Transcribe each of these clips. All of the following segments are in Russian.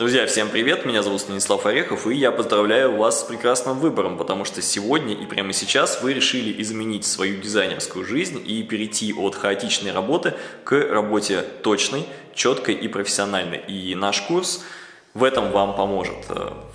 Друзья, всем привет! Меня зовут Станислав Орехов, и я поздравляю вас с прекрасным выбором, потому что сегодня и прямо сейчас вы решили изменить свою дизайнерскую жизнь и перейти от хаотичной работы к работе точной, четкой и профессиональной. И наш курс – в этом вам поможет.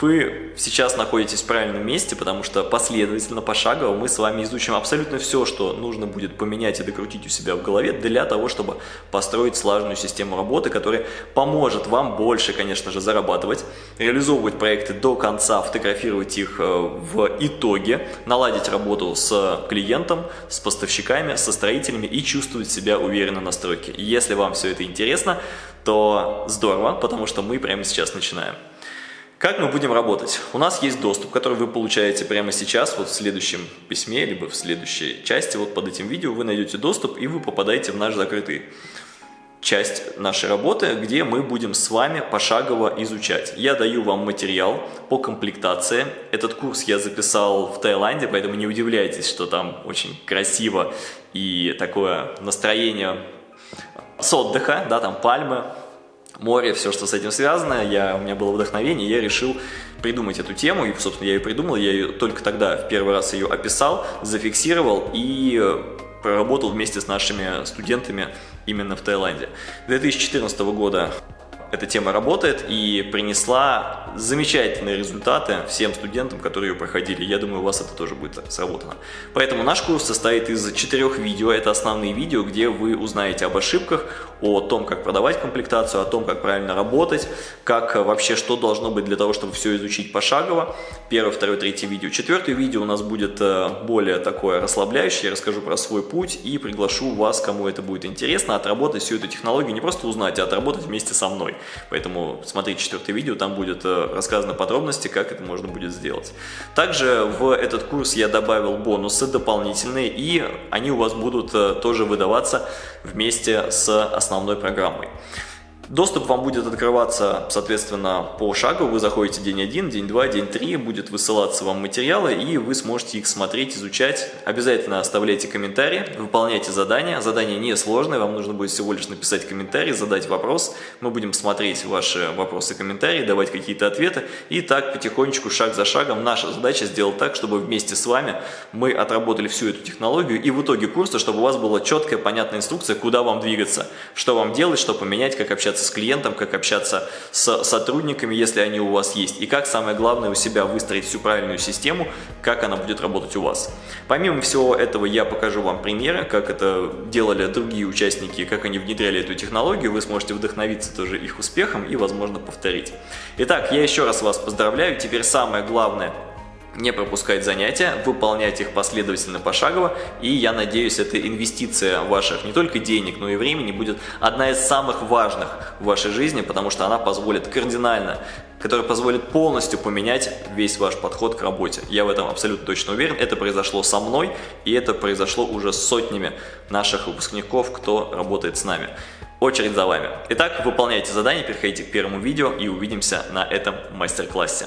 Вы сейчас находитесь в правильном месте, потому что последовательно, пошагово мы с вами изучим абсолютно все, что нужно будет поменять и докрутить у себя в голове для того, чтобы построить слаженную систему работы, которая поможет вам больше, конечно же, зарабатывать, реализовывать проекты до конца, фотографировать их э, в итоге, наладить работу с клиентом, с поставщиками, со строителями и чувствовать себя уверенно на стройке. Если вам все это интересно, то здорово, потому что мы прямо сейчас начинаем. Как мы будем работать? У нас есть доступ, который вы получаете прямо сейчас, вот в следующем письме, либо в следующей части, вот под этим видео вы найдете доступ и вы попадаете в наш закрытый часть нашей работы, где мы будем с вами пошагово изучать. Я даю вам материал по комплектации. Этот курс я записал в Таиланде, поэтому не удивляйтесь, что там очень красиво и такое настроение с отдыха, да, там пальмы, море, все, что с этим связано. Я, у меня было вдохновение, я решил придумать эту тему, и, собственно, я ее придумал, я ее только тогда в первый раз ее описал, зафиксировал и проработал вместе с нашими студентами именно в Таиланде. 2014 года эта тема работает и принесла замечательные результаты всем студентам, которые ее проходили. Я думаю, у вас это тоже будет сработано. Поэтому наш курс состоит из четырех видео. Это основные видео, где вы узнаете об ошибках, о том, как продавать комплектацию, о том, как правильно работать, как вообще что должно быть для того, чтобы все изучить пошагово. Первое, второе, третье видео. Четвертое видео у нас будет э, более такое расслабляющее. Я расскажу про свой путь и приглашу вас, кому это будет интересно, отработать всю эту технологию, не просто узнать, а отработать вместе со мной. Поэтому смотрите четвертое видео, там будет э, рассказано подробности, как это можно будет сделать. Также в этот курс я добавил бонусы дополнительные, и они у вас будут э, тоже выдаваться вместе с основной программой. Доступ вам будет открываться, соответственно, по шагу. Вы заходите день 1, день 2, день 3, будет высылаться вам материалы, и вы сможете их смотреть, изучать. Обязательно оставляйте комментарии, выполняйте задания. Задание не сложное, вам нужно будет всего лишь написать комментарий, задать вопрос. Мы будем смотреть ваши вопросы комментарии, давать какие-то ответы. И так потихонечку, шаг за шагом, наша задача сделать так, чтобы вместе с вами мы отработали всю эту технологию, и в итоге курса, чтобы у вас была четкая, понятная инструкция, куда вам двигаться, что вам делать, что поменять, как общаться общаться с клиентом, как общаться с сотрудниками, если они у вас есть, и как, самое главное, у себя выстроить всю правильную систему, как она будет работать у вас. Помимо всего этого, я покажу вам примеры, как это делали другие участники, как они внедряли эту технологию, вы сможете вдохновиться тоже их успехом и, возможно, повторить. Итак, я еще раз вас поздравляю, теперь самое главное – не пропускать занятия, выполнять их последовательно пошагово, и я надеюсь, эта инвестиция ваших не только денег, но и времени будет одна из самых важных в вашей жизни, потому что она позволит кардинально, которая позволит полностью поменять весь ваш подход к работе. Я в этом абсолютно точно уверен, это произошло со мной, и это произошло уже с сотнями наших выпускников, кто работает с нами. Очередь за вами. Итак, выполняйте задание, переходите к первому видео и увидимся на этом мастер-классе.